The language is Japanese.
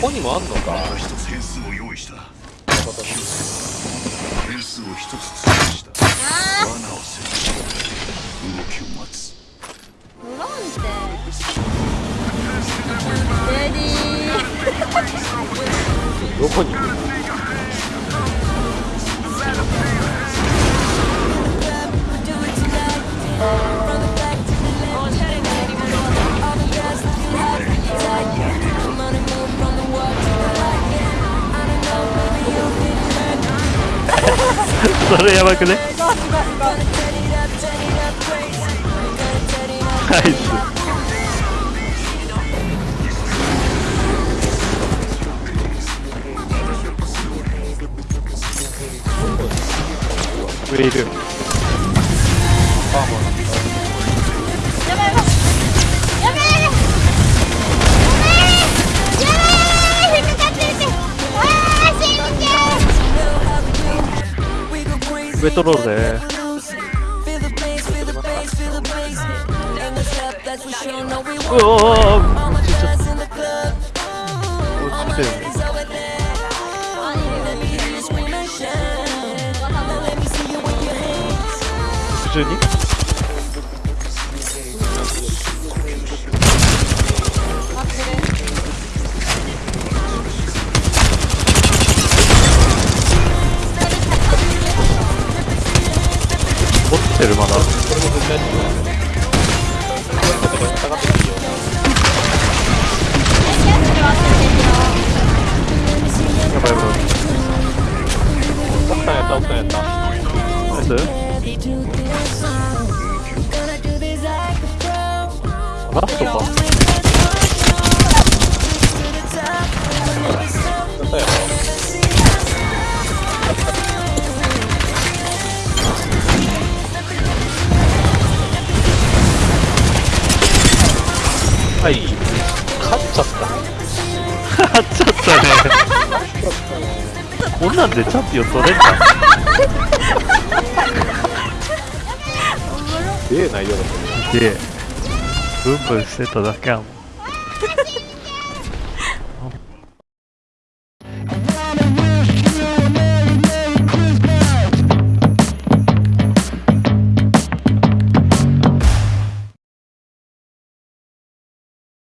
こにもあんのか？一つ変数を用意した変数を一つ追加した罠を設置し動きを待つフロンテ。レディーどこに？それやばくね？ナイス。上いるやばう上取ろうぜうおお落ちちゃった落ちてるまだやばいやばい奥さんやった奥さんやったナイスラストかはい。勝っちゃった。勝っちゃったね。こんなんでチャンピオン取れんかすげえ内容だったね。でブンブンしてただけやもん